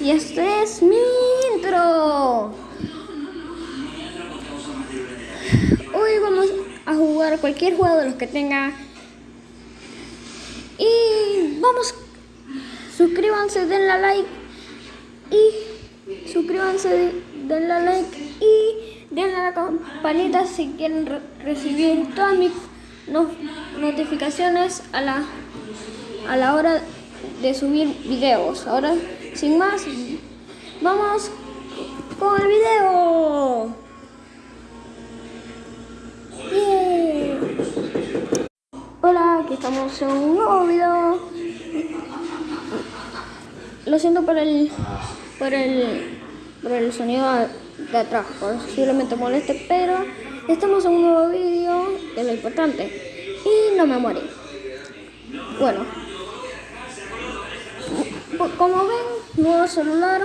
Y este es mi intro. Hoy vamos a jugar cualquier juego de los que tenga. Y vamos, suscríbanse, denle like. Y suscríbanse, denle like. Y denle a la campanita si quieren re recibir todas mis no notificaciones a la, a la hora de subir videos. Ahora, sin más, vamos con el video. Yeah. Hola, aquí estamos en un nuevo video. Lo siento por el por el por el sonido de atrás, posiblemente moleste, pero estamos en un nuevo video, es lo importante. Y no me morí. Bueno, como ven, nuevo celular.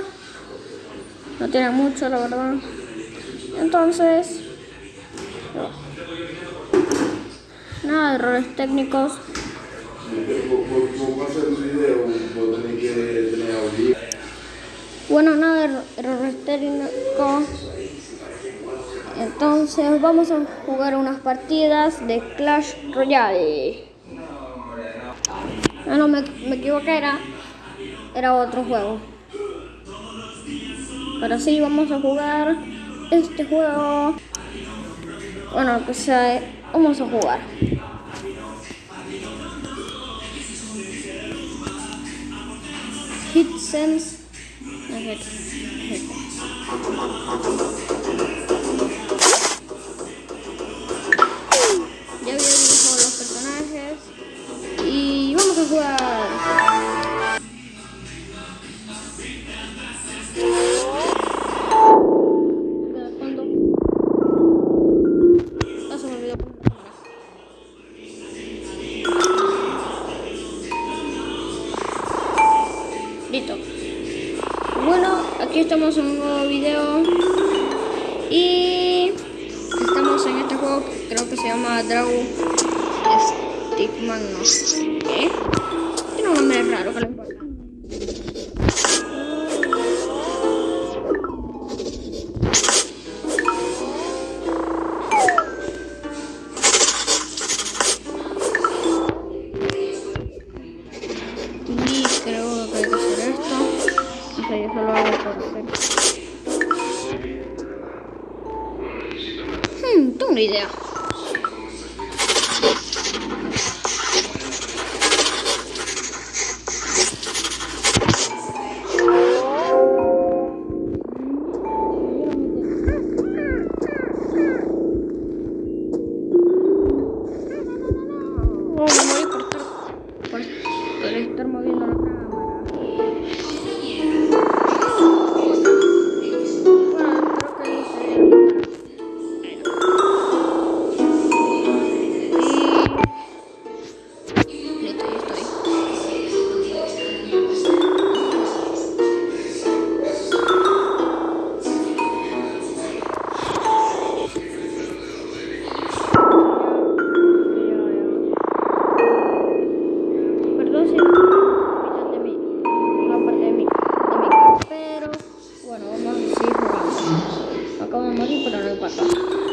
No tiene mucho, la verdad. Entonces, nada de errores técnicos. Bueno, nada de errores técnicos. Entonces vamos a jugar unas partidas de Clash Royale. Ah, no, me, me equivoqué, era, era otro juego. Pero sí, vamos a jugar este juego. Bueno, que sea, vamos a jugar. Hit, hit. En un nuevo video. Y estamos en este juego que creo que se llama Dragon Stickman, no sé qué. Tiene un nombre raro que no 可以这样。Jugando. Acabo de morir, pero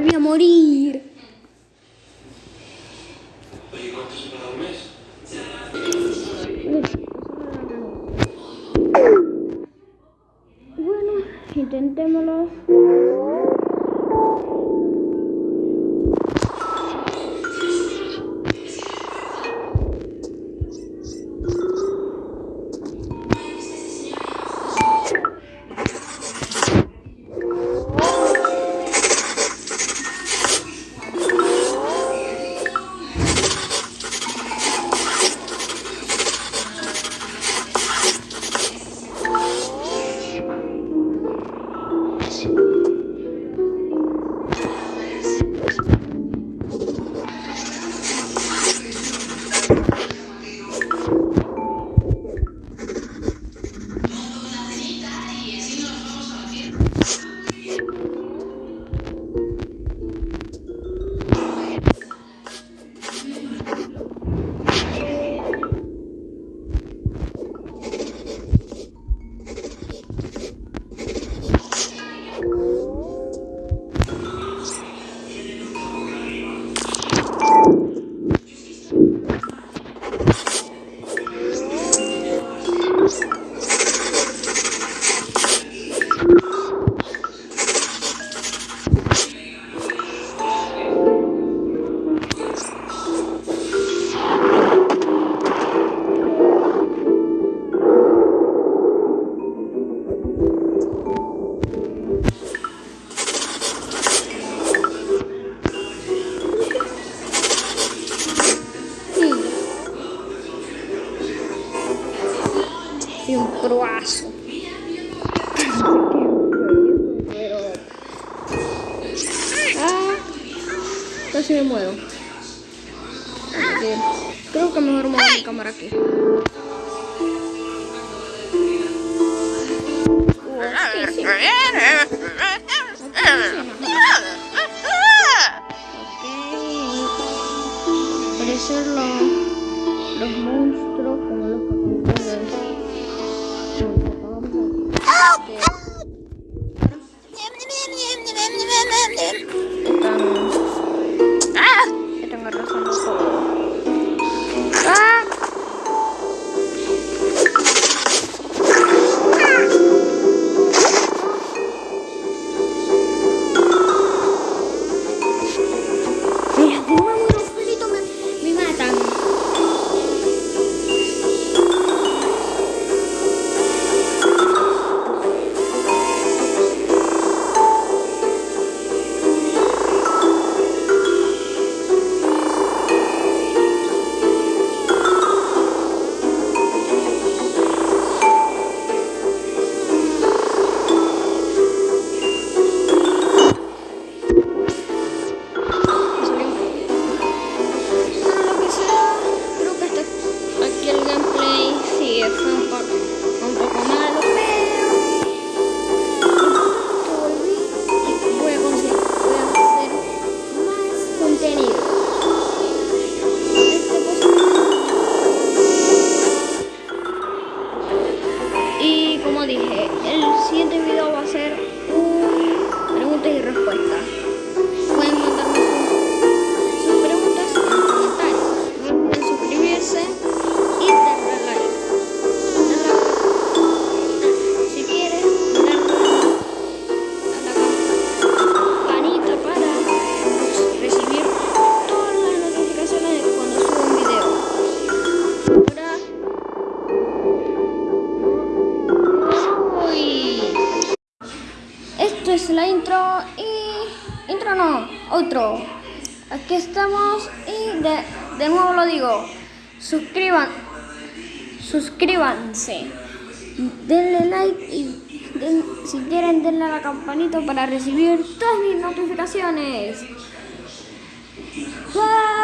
volví a morir. Casi me muero. Creo que mejor muevo mi cámara aquí. Parecer los, los monstruos como los que Aquí estamos y de, nuevo lo digo, suscriban, suscríbanse, denle like y si quieren denle a la campanita para recibir todas mis notificaciones. Bye.